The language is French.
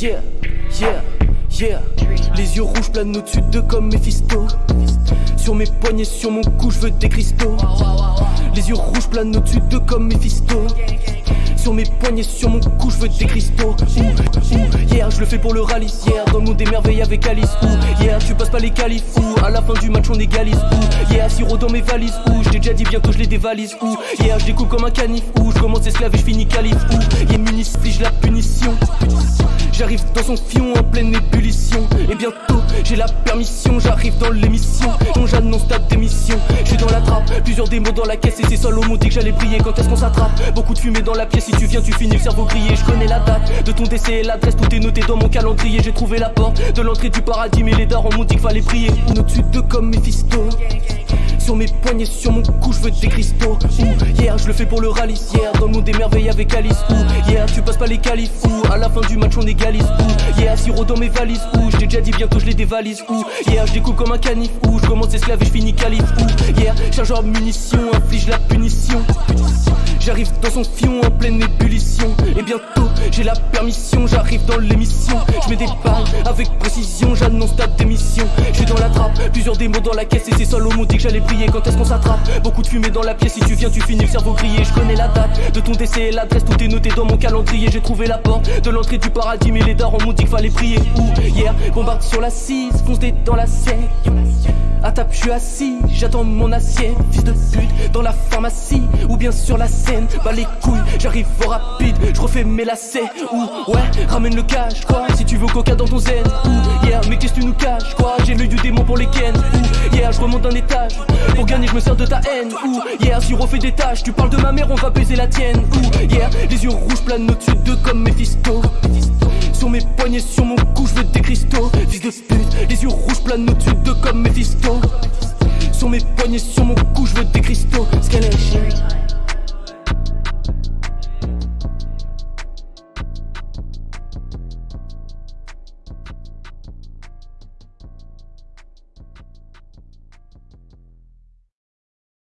Yeah, yeah, yeah. Les yeux rouges planent au-dessus de comme Mephisto. Sur mes poignets, sur mon cou, je veux des cristaux. Les yeux rouges planent au-dessus de comme Mephisto. Sur mes poignets, sur mon cou, je veux des cristaux. Ouh, hier, je le fais pour le rallye. Hier, dans le monde des merveilles avec Alice. Ouh, hier, tu passes pas les califs. Ouh, à la fin du match, on égalise. Ouh, hier, sirop dans mes valises. Ouh, j'ai déjà dit bientôt, je les dévalise. Ouh, hier, je découpe comme un canif. Ouh, je commence esclave et je finis calife dans son fion en pleine ébullition. Et bientôt j'ai la permission J'arrive dans l'émission dont j'annonce ta démission Je suis dans la trappe, plusieurs démos dans la caisse Et c'est mot dit que j'allais briller quand est-ce qu'on s'attrape Beaucoup de fumée dans la pièce, si tu viens tu finis le cerveau grillé Je connais la date de ton décès et l'adresse Tout est noté dans mon calendrier J'ai trouvé la porte de l'entrée du paradis Mais les darons m'ont dit qu'il fallait prier Au-dessus de comme Mephisto sur mes poignets, sur mon cou, je veux des cristaux. Ouh, yeah, je le fais pour le rallye. Yeah, dans le monde des merveilles avec Alice. Ouh, yeah, tu passes pas les qualifs. Ouh, à la fin du match, on égalise. Ouh, yeah, sirop dans mes valises. Ouh, je t'ai déjà dit bientôt, je les. Ouh, yeah, je découpe comme un canif. Ouh, je commence esclave et je finis calife. Yeah, chargeur munitions, inflige la punition. J'arrive dans son fion en pleine ébullition. Et bientôt j'ai la permission J'arrive dans l'émission. Je mets des balles avec précision J'annonce ta démission. Je suis dans la trappe Plusieurs démos dans la caisse. Et c'est au dit que j'allais briller Quand est-ce qu'on s'attrape. Beaucoup de fumée dans la pièce. Si tu viens tu finis le cerveau grillé. Je connais la date de ton décès et l'adresse. Tout est noté dans mon calendrier. J'ai trouvé la porte de l'entrée du paradis. Mais les darons m'ont dit qu'il fallait prier. Ouh hier bombarde sur la 6 Fonce dans la sienne. À table, je assis, j'attends mon assiette. Fils de pute, dans la pharmacie. Ou bien sur la scène. Bah les couilles, j'arrive au rapide, je refais mes lacets. Ou ouais, ramène le cash, quoi. Si tu veux coca dans ton zen. Ou yeah, mais qu'est-ce que tu nous caches, quoi. J'ai l'œil du démon pour les ken. Ou yeah, je remonte d'un étage. Pour gagner, je me sers de ta haine. Ou yeah, si refais des tâches, tu parles de ma mère, on va baiser la tienne. Ou yeah, les yeux rouges planent au-dessus d'eux comme Mephisto. Sur mes poignets, sur mon cou, je veux des cristaux. Fils de pute, les yeux rouges planent au-dessus d'eux comme Mephisto. Sur mes poignets, sur mon cou, je veux des cristaux.